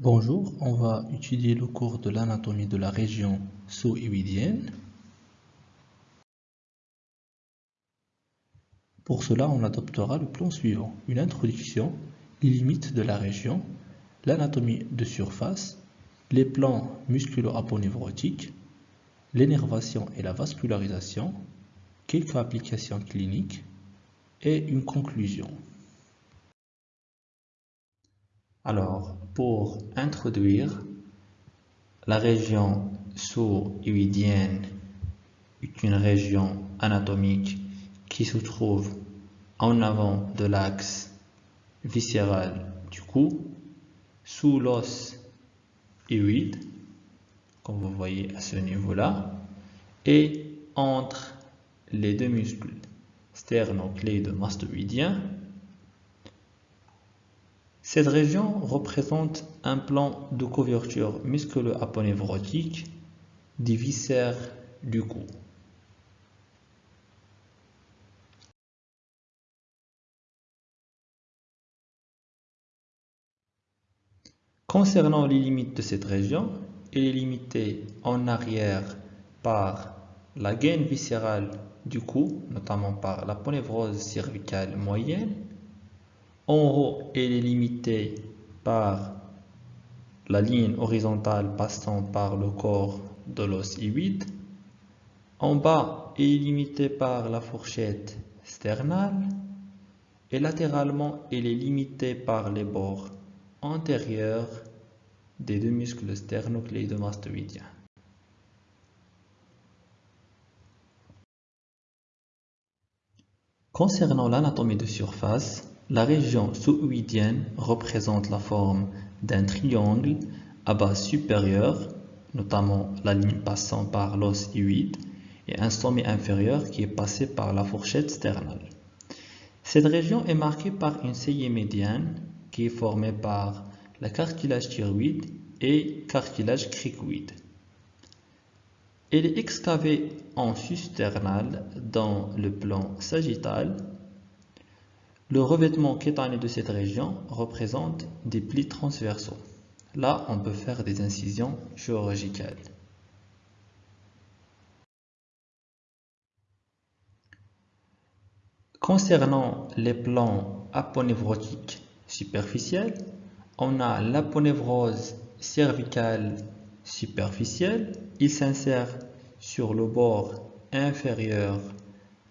Bonjour, on va étudier le cours de l'anatomie de la région sous-iwidienne. Pour cela, on adoptera le plan suivant. Une introduction, les limites de la région, l'anatomie de surface, les plans musculo-aponevrotiques, l'énervation et la vascularisation, quelques applications cliniques et une conclusion. Alors, pour introduire, la région sous-iwidienne est une région anatomique qui se trouve en avant de l'axe viscéral du cou, sous l'os iwide, comme vous voyez à ce niveau-là, et entre les deux muscles sternocléidomastoïdiens cette région représente un plan de couverture musculo-aponevrotique des viscères du cou. Concernant les limites de cette région, elle est limitée en arrière par la gaine viscérale du cou, notamment par la ponévrose cervicale moyenne, en haut, elle est limitée par la ligne horizontale passant par le corps de l'os I8. En bas, elle est limitée par la fourchette sternale. Et latéralement, elle est limitée par les bords antérieurs des deux muscles sternocléidomastoïdiens. Concernant l'anatomie de surface, la région sous-iwidienne représente la forme d'un triangle à base supérieure, notamment la ligne passant par l'os iwide, et un sommet inférieur qui est passé par la fourchette sternale. Cette région est marquée par une saillie médiane qui est formée par le cartilage thyroïde et cartilage cricoïde. Elle est excavée en susternal dans le plan sagittal le revêtement kétané de cette région représente des plis transversaux. Là, on peut faire des incisions chirurgicales. Concernant les plans aponevrotiques superficiels, on a l'aponevrose cervicale superficielle. Il s'insère sur le bord inférieur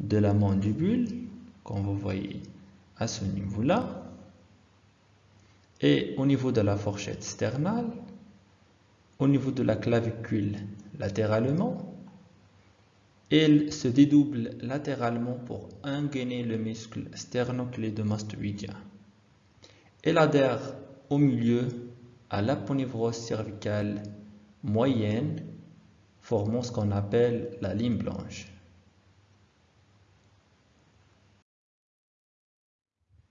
de la mandibule, comme vous voyez à ce niveau-là. Et au niveau de la fourchette sternale, au niveau de la clavicule latéralement, elle se dédouble latéralement pour engainer le muscle sternocléidomastoïdien. Elle adhère au milieu à l'aponevrose cervicale moyenne, formant ce qu'on appelle la ligne blanche.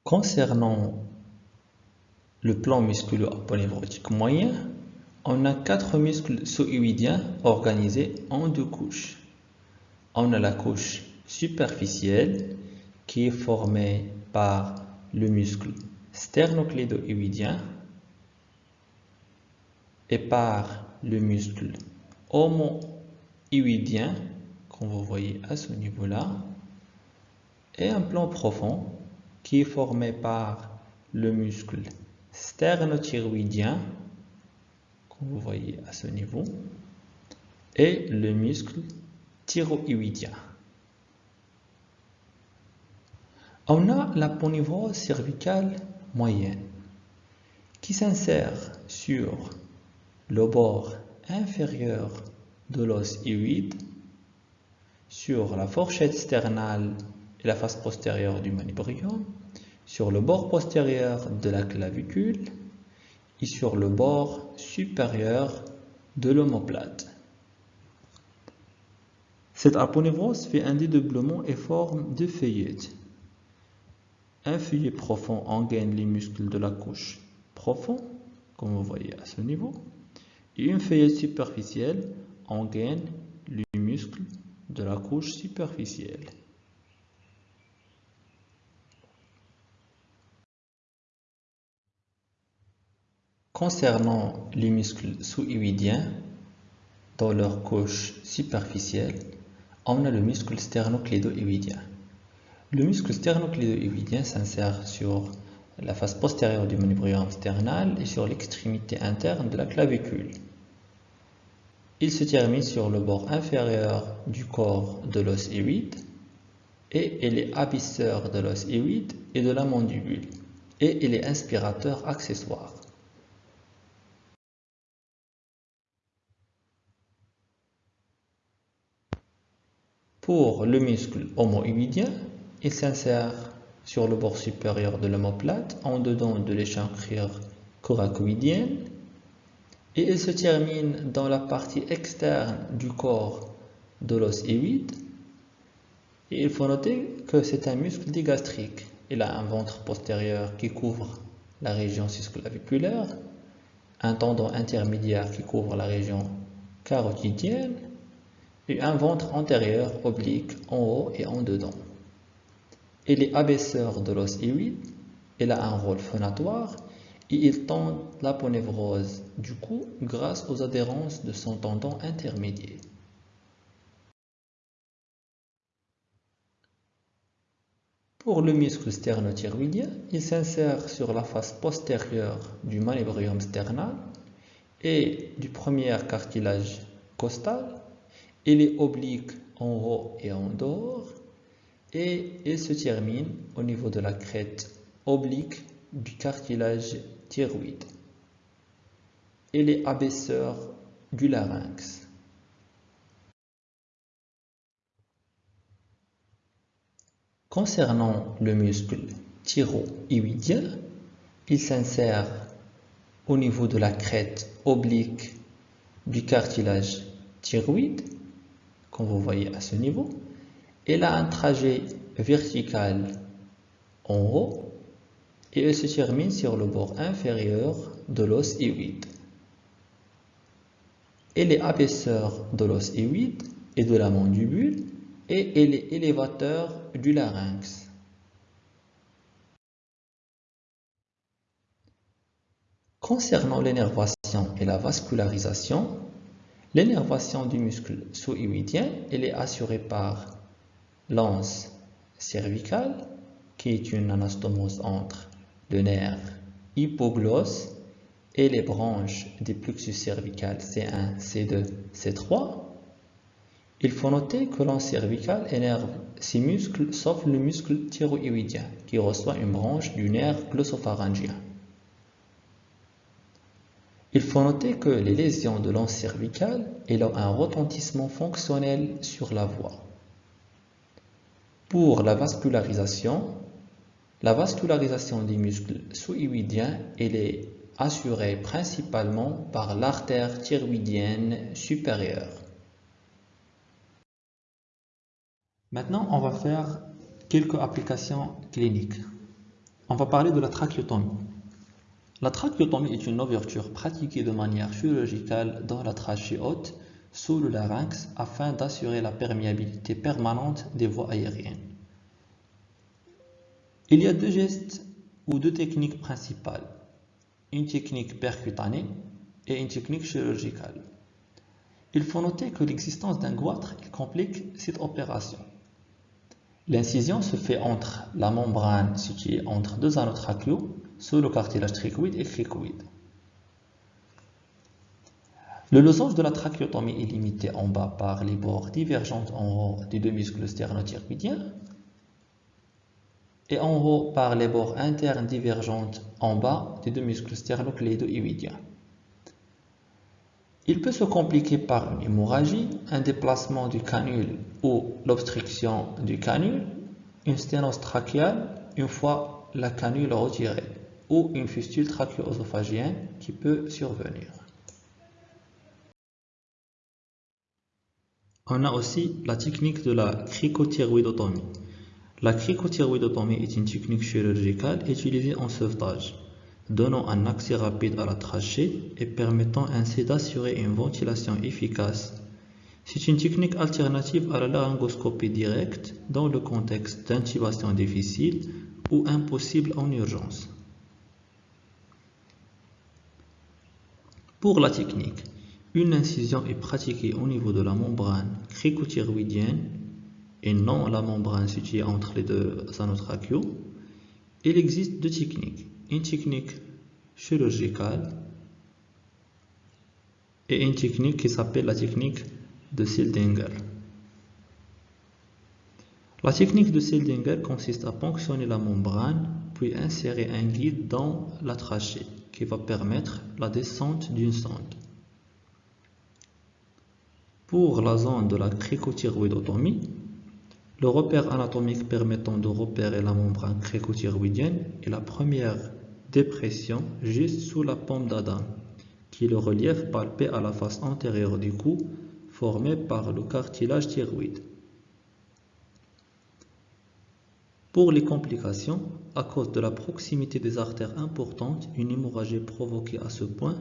Concernant le plan musculo-aponevrotique moyen, on a quatre muscles sous-iwidiens organisés en deux couches. On a la couche superficielle qui est formée par le muscle sternoclédo-iwidien et par le muscle homo-iwidien, comme vous voyez à ce niveau-là, et un plan profond qui est formé par le muscle sternothyroïdien, comme vous voyez à ce niveau, et le muscle thyroïdien. On a la ponévrose cervicale moyenne qui s'insère sur le bord inférieur de l'os iwide, sur la fourchette sternale la face postérieure du manubrium, sur le bord postérieur de la clavicule et sur le bord supérieur de l'omoplate. Cette aponevrose fait un dédoublement et forme deux feuillettes. Un feuillet profond engaine les muscles de la couche profond, comme vous voyez à ce niveau, et une feuillette superficielle engaine les muscles de la couche superficielle. Concernant les muscles sous-iwidiens, dans leur couche superficielle, on a le muscle sternoclédo-iwidien. Le muscle sternoclédo-iwidien s'insère sur la face postérieure du manubrium sternal et sur l'extrémité interne de la clavicule. Il se termine sur le bord inférieur du corps de l'os iwide et il est abisseur de l'os iwide et de la mandibule et il est inspirateur accessoire. Pour le muscle homoïdien, il s'insère sur le bord supérieur de l'omoplate, en dedans de l'échancrure coracoïdienne, et il se termine dans la partie externe du corps de l'os. Et il faut noter que c'est un muscle digastrique. Il a un ventre postérieur qui couvre la région susclaviculaire, un tendon intermédiaire qui couvre la région carotidienne, et un ventre antérieur oblique en haut et en dedans. Il est abaisseur de l'os iwide, il a un rôle phonatoire et il tend l'aponévrose du cou grâce aux adhérences de son tendon intermédiaire. Pour le muscle sternothyroïdien, il s'insère sur la face postérieure du manubrium sternal et du premier cartilage costal il est oblique en haut et en dehors et il se termine au niveau de la crête oblique du cartilage thyroïde. Il est abaisseur du larynx. Concernant le muscle thyroïdien, il s'insère au niveau de la crête oblique du cartilage thyroïde comme vous voyez à ce niveau, elle a un trajet vertical en haut et elle se termine sur le bord inférieur de l'os iwide. Elle est abaisseur de l'os iwide et de la mandibule et elle est élévateur du larynx. Concernant l'énervation et la vascularisation, L'énervation du muscle sous-iwidien est assurée par l'anse cervicale, qui est une anastomose entre le nerf hypoglosse et les branches des plexus cervical C1, C2, C3. Il faut noter que l'anse cervicale énerve ces muscles sauf le muscle thyroïdien qui reçoit une branche du nerf glossopharyngien. Il faut noter que les lésions de l'anse cervicale ont un retentissement fonctionnel sur la voix. Pour la vascularisation, la vascularisation des muscles sous-iwidiens est assurée principalement par l'artère thyroïdienne supérieure. Maintenant, on va faire quelques applications cliniques. On va parler de la trachéotomie. La trachéotomie est une ouverture pratiquée de manière chirurgicale dans la trachée haute sous le larynx afin d'assurer la perméabilité permanente des voies aériennes. Il y a deux gestes ou deux techniques principales, une technique percutanée et une technique chirurgicale. Il faut noter que l'existence d'un goitre complique cette opération. L'incision se fait entre la membrane située entre deux anneaux sous le cartilage trichoïde et cricoïde. Le losange de la trachéotomie est limité en bas par les bords divergents en haut des deux muscles sternothyroïdiens et en haut par les bords internes divergents en bas des deux muscles sternoclédo-iwidiens. Il peut se compliquer par une hémorragie, un déplacement du canule ou l'obstruction du canule, une sténose trachéale une fois la canule retirée ou une fistule trachéo-œsophagienne qui peut survenir. On a aussi la technique de la cricothyroïdotomie. La cricothyroïdotomie est une technique chirurgicale utilisée en sauvetage, donnant un accès rapide à la trachée et permettant ainsi d'assurer une ventilation efficace. C'est une technique alternative à la laryngoscopie directe dans le contexte d'intubation difficile ou impossible en urgence. Pour la technique, une incision est pratiquée au niveau de la membrane cricothyroïdienne et non la membrane située entre les deux anotracheaux. Il existe deux techniques. Une technique chirurgicale et une technique qui s'appelle la technique de Sildinger. La technique de Sildinger consiste à ponctionner la membrane puis insérer un guide dans la trachée qui va permettre la descente d'une sonde. Pour la zone de la cricothyroïdotomie, le repère anatomique permettant de repérer la membrane cricothyroïdienne est la première dépression juste sous la paume d'Adam qui est le relief palpé à la face antérieure du cou formé par le cartilage thyroïde. Pour les complications, à cause de la proximité des artères importantes, une hémorragie provoquée à ce point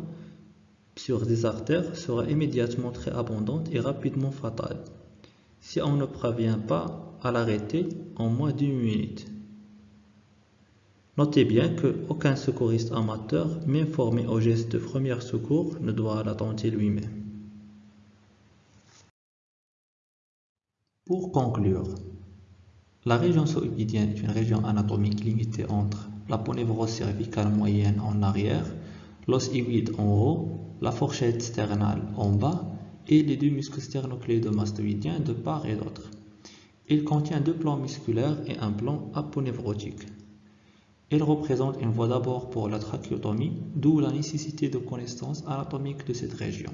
sur des artères sera immédiatement très abondante et rapidement fatale, si on ne parvient pas à l'arrêter en moins d'une minute. Notez bien qu'aucun secouriste amateur, même formé au geste de premier secours, ne doit la tenter lui-même. Pour conclure, la région sous-humidienne est une région anatomique limitée entre la ponévrose cervicale moyenne en arrière, l'os hyoïde en haut, la fourchette sternale en bas et les deux muscles sternocléidomastoïdiens de part et d'autre. Il contient deux plans musculaires et un plan aponévrotique. Il représente une voie d'abord pour la trachéotomie, d'où la nécessité de connaissance anatomique de cette région.